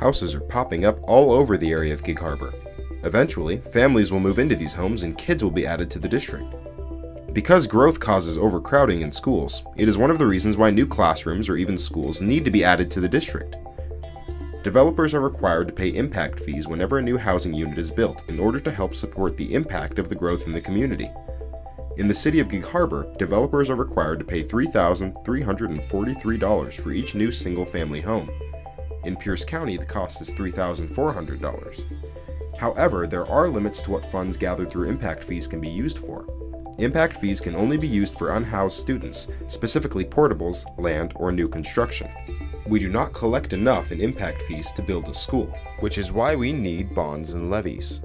houses are popping up all over the area of Gig Harbor. Eventually, families will move into these homes and kids will be added to the district. Because growth causes overcrowding in schools, it is one of the reasons why new classrooms or even schools need to be added to the district. Developers are required to pay impact fees whenever a new housing unit is built in order to help support the impact of the growth in the community. In the city of Gig Harbor, developers are required to pay $3,343 for each new single-family home. In Pierce County, the cost is $3,400. However, there are limits to what funds gathered through impact fees can be used for. Impact fees can only be used for unhoused students, specifically portables, land, or new construction. We do not collect enough in impact fees to build a school, which is why we need bonds and levies.